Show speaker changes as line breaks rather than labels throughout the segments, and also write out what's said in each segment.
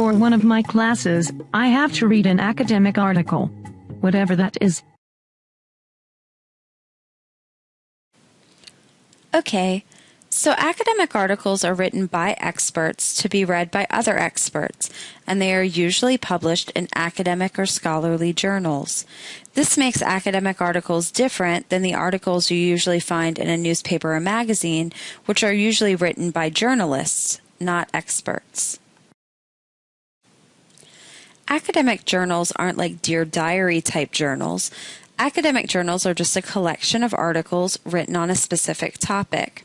For one of my classes, I have to read an academic article. Whatever that is.
Okay, so academic articles are written by experts to be read by other experts, and they are usually published in academic or scholarly journals. This makes academic articles different than the articles you usually find in a newspaper or magazine, which are usually written by journalists, not experts. Academic journals aren't like Dear Diary type journals. Academic journals are just a collection of articles written on a specific topic.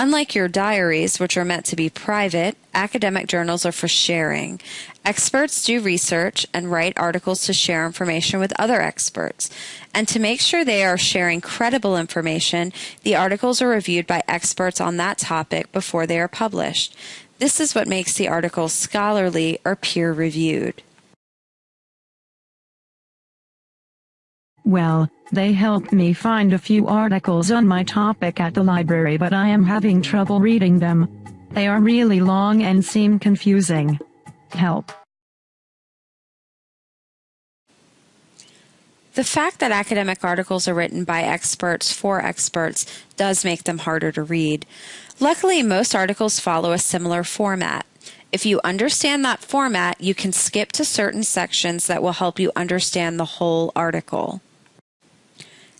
Unlike your diaries, which are meant to be private, academic journals are for sharing. Experts do research and write articles to share information with other experts. And to make sure they are sharing credible information, the articles are reviewed by experts on that topic before they are published. This is what makes the articles scholarly or peer reviewed.
Well, they helped me find a few articles on my topic at the library but I am having trouble reading them. They are really long and seem confusing. Help.
The fact that academic articles are written by experts for experts does make them harder to read. Luckily, most articles follow a similar format. If you understand that format, you can skip to certain sections that will help you understand the whole article.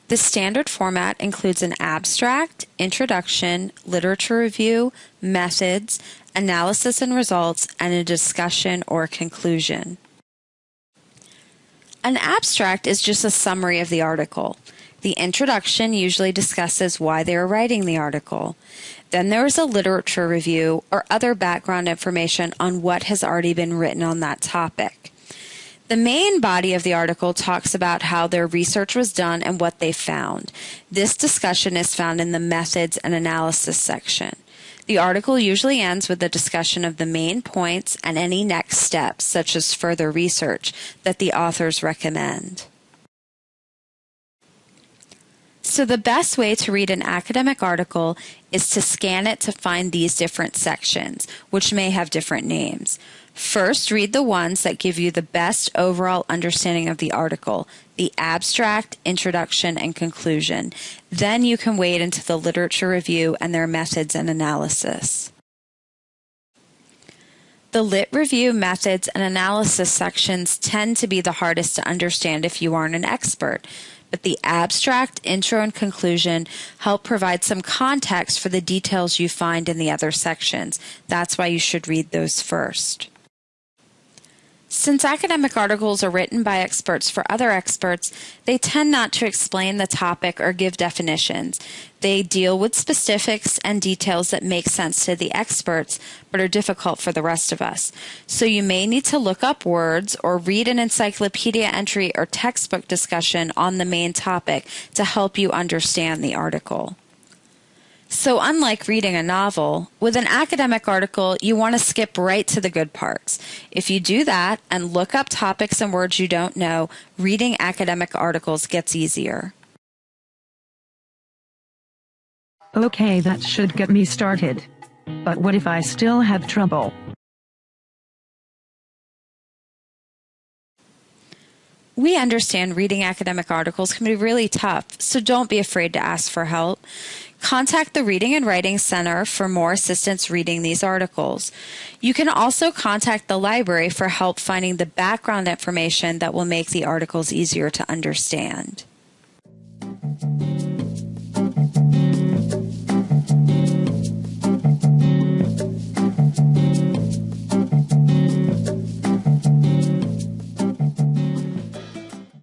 The standard format includes an abstract, introduction, literature review, methods, analysis and results, and a discussion or conclusion. An abstract is just a summary of the article. The introduction usually discusses why they are writing the article. Then there is a literature review or other background information on what has already been written on that topic. The main body of the article talks about how their research was done and what they found. This discussion is found in the methods and analysis section. The article usually ends with a discussion of the main points and any next steps, such as further research, that the authors recommend. So the best way to read an academic article is to scan it to find these different sections, which may have different names. First, read the ones that give you the best overall understanding of the article, the abstract, introduction, and conclusion. Then you can wade into the literature review and their methods and analysis. The lit review methods and analysis sections tend to be the hardest to understand if you aren't an expert, but the abstract, intro, and conclusion help provide some context for the details you find in the other sections. That's why you should read those first. Since academic articles are written by experts for other experts, they tend not to explain the topic or give definitions. They deal with specifics and details that make sense to the experts, but are difficult for the rest of us. So you may need to look up words or read an encyclopedia entry or textbook discussion on the main topic to help you understand the article. So, unlike reading a novel, with an academic article, you want to skip right to the good parts. If you do that and look up topics and words you don't know, reading academic articles gets easier.
Okay, that should get me started. But what if I still have trouble?
We understand reading academic articles can be really tough, so don't be afraid to ask for help. Contact the Reading and Writing Center for more assistance reading these articles. You can also contact the library for help finding the background information that will make the articles easier to understand.